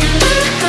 you look good.